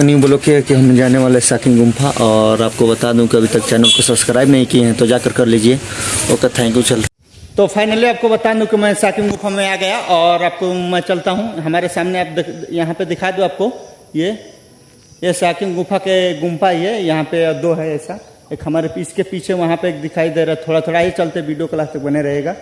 New blog के कि हम जाने वाले साकिन गुम्फा और आपको बता दूँ कि अभी तक चैनल को सब्सक्राइब नहीं किए हैं तो जाकर कर लीजिए। ओके थैंक यू चल। तो फाइनली आपको बता दूँ कि मैं साकिन गुफा में आ गया और आपको मैं चलता हूँ। हमारे सामने आप यहाँ पे दिखा दूँ आपको। ये ये साकिन गुफा के गुम्फा है यहाँ पे दो है ऐसा। एक हमारे पीछ के पीछे वहाँ पे एक दिखाई दे रहा थोड़ा थोड़ा ही चलते वीडियो क्लास तक बने रहेगा।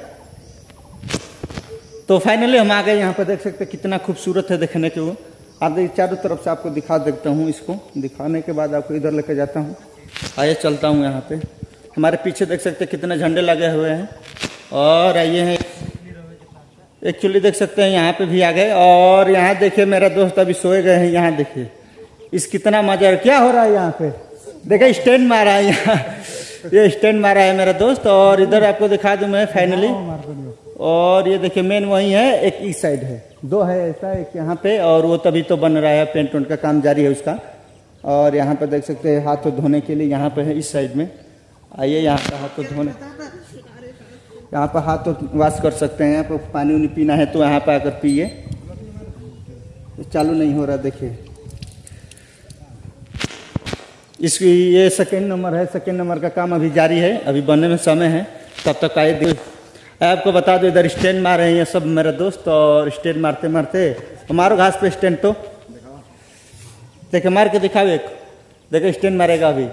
तो फाइनली हम आ गए। यहाँ पे देख सकते कितना खूबसूरत है देखने के वो। आप देखिए चारों तरफ़ से आपको दिखा देता हूँ इसको। दिखाने के बाद आपको इधर लेके जाता हूँ। आइए चलता हूँ यहाँ पे। हमारे पीछे देख सकते हैं कितने झंडे लगे हुए हैं। और आइए हैं। एक्चुअली देख सकते हैं यहाँ पे भी आ गए। और यहाँ देखिए मेरा दोस्त अभी सोए गए हैं यहाँ देखिए। इस कितना मज़ा क्या हो रहा है यहाँ पे? देखिए स्टैंड मारा है यहाँ। ये स्टैंड मारा है मेरा दोस्त। और इधर आपको दिखा दूँ मैं फाइनली और ये देखिए मेन वही है एक इस साइड है। दो है ऐसा, एक यहाँ पे, और वो तभी तो बन रहा है, पेंट वेंट का काम जारी है उसका। और यहाँ पर देख सकते हैं, हाथ धोने के लिए यहाँ पे है, इस साइड में। आइए यहाँ पर हाथ धोने। यहाँ पर हाथ वॉश कर सकते हैं, यहाँ पर पानी उनी पीना है तो यहाँ पर आकर पिए। चालू नहीं हो रहा, देखिए। इसकी ये सेकेंड नंबर है सेकेंड नंबर का काम अभी जारी है, अभी बनने में समय है, तब तक आए आपको बता दो, इधर स्टैंड मार रहे हैं सब मेरे दोस्त और स्टैंड मारते मारते। मारो घास पे स्टैंड तो। देखे, मार के दिखाओ एक। देखो, स्टैंड मारेगा अभी।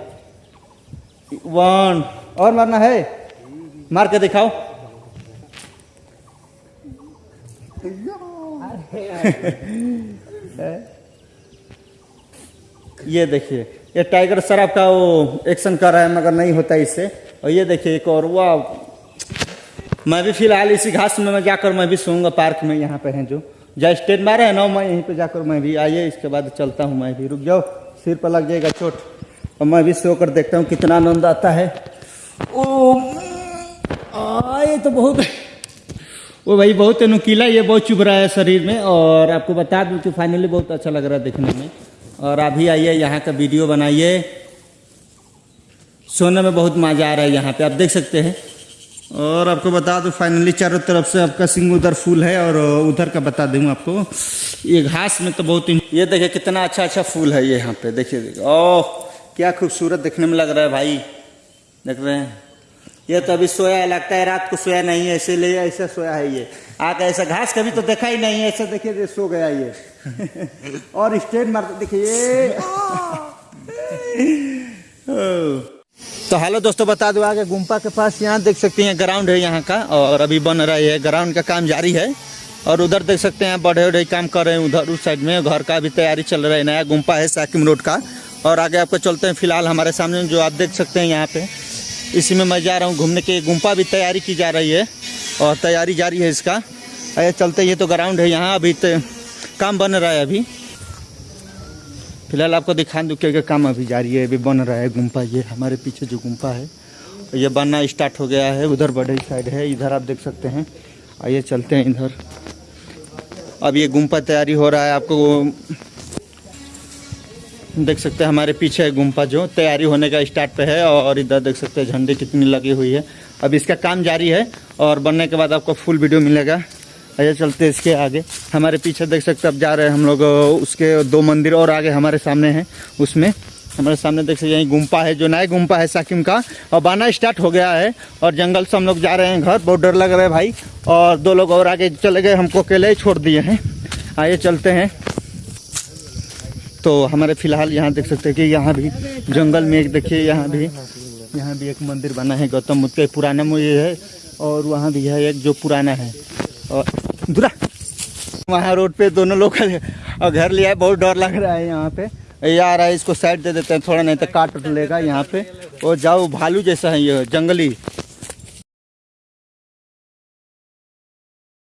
वन और मारना है? मार के दिखाओ। ये देखिए, ये टाइगर शराब का वो एक्शन कर रहा है, मगर नहीं होता इससे। और ये देखिए एक और वाह मैं भी फ़िलहाल इसी घास में, मैं जाकर मैं भी सोऊँगा पार्क में, यहाँ पे हैं जो। जहाँ स्टेट मारे हैं ना, मैं यहीं पे जाकर मैं भी आइए, इसके बाद चलता हूँ मैं भी। रुक जाओ, सिर पर लग जाएगा चोट। और मैं भी सोकर देखता हूँ कितना आनंद आता है। ओ ये तो बहुत वो भाई, बहुत नुकीला ये, बहुत चुभ रहा है शरीर में। और आपको बता दूँ कि फाइनली बहुत अच्छा लग रहा है देखने में। और अभी आइए, यहाँ का वीडियो बनाइए। सोने में बहुत मज़ा आ रहा है यहाँ पे, आप देख सकते हैं। और आपको बता दूँ फाइनली चारों तरफ़ से आपका सिंह उधर फूल है और उधर का बता दूँ आपको। ये घास में तो बहुत ही- ये देखिए कितना अच्छा अच्छा फूल है ये यहाँ पे देखिए देखिए। ओह क्या खूबसूरत देखने में लग रहा है भाई। देख रहे हैं। ये तो अभी सोया है लगता है रात को सोया नहीं है इसीलिए ऐसा सोया है ये। आके ऐसा घास कभी तो देखा ही नहीं है ऐसा देखिए सो गया ये। और स्टेट मारते देखिए तो हेलो दोस्तों, बता दो आगे, गुम्पा के पास यहाँ देख सकते हैं ग्राउंड है यहाँ का, और अभी बन रहा है ग्राउंड का काम जारी है, और उधर देख सकते हैं बढ़े बड़े काम कर रहे हैं उधर, उस साइड में, घर का भी तैयारी चल रहा है, नया गुम्पा है साकिम रोड का, और आगे आपको चलते हैं, फ़िलहाल हमारे सामने जो आप देख सकते हैं यहाँ पे, इसी में मैं जा रहा हूँ घूमने के, गुम्पा भी तैयारी की जा रही है, और तैयारी जारी है इसका अरे चलते ये तो ग्राउंड है यहाँ, अभी तो काम बन रहा है अभी। फ़िलहाल आपको दिखा दूँ क्या काम अभी जारी है, अभी बन रहा है गुम्पा ये, हमारे पीछे जो गुम्पा है, ये बनना स्टार्ट हो गया है, उधर बड़े साइड है, इधर आप देख सकते हैं। आइए चलते हैं इधर। अब ये गुम्पा तैयारी हो रहा है, आपको देख सकते हैं, हमारे पीछे है गुम्पा जो, तैयारी होने का स्टार्ट पे है, और इधर देख सकते हैं, झंडे कितनी लगी हुई है। अब इसका काम जारी है, और बनने के बाद आपको फुल वीडियो मिलेगा। आइए चलते इसके आगे। हमारे पीछे देख सकते अब जा रहे हैं हम लोग उसके दो मंदिर और आगे हमारे सामने हैं, उसमें। हमारे सामने देख सकते यहीं गुम्पा है, जो नया गुम्पा है साकिम का। और बाना स्टार्ट हो गया है, और जंगल से हम लोग जा रहे हैं घर बहुत डर लग रहा है भाई। और दो लोग और आगे चले गए, हमको अकेले ही छोड़ दिए हैं। आइए चलते हैं। तो हमारे फ़िलहाल यहाँ देख सकते हैं कि यहाँ भी जंगल में एक, देखिए, यहाँ भी यहाँ भी एक मंदिर बना है, गौतम बुद्ध का पुराना ये है, और वहाँ भी है एक जो पुराना है। और दूरा। वहाँ रोड पे दोनों लोग और घर लिया है, बहुत डर लग रहा है यहाँ पे। ये आ रहा है, इसको साइड दे देते हैं, थोड़ा नहीं तो काट लेगा यहाँ पे। और जाओ, भालू जैसा है ये, जंगली।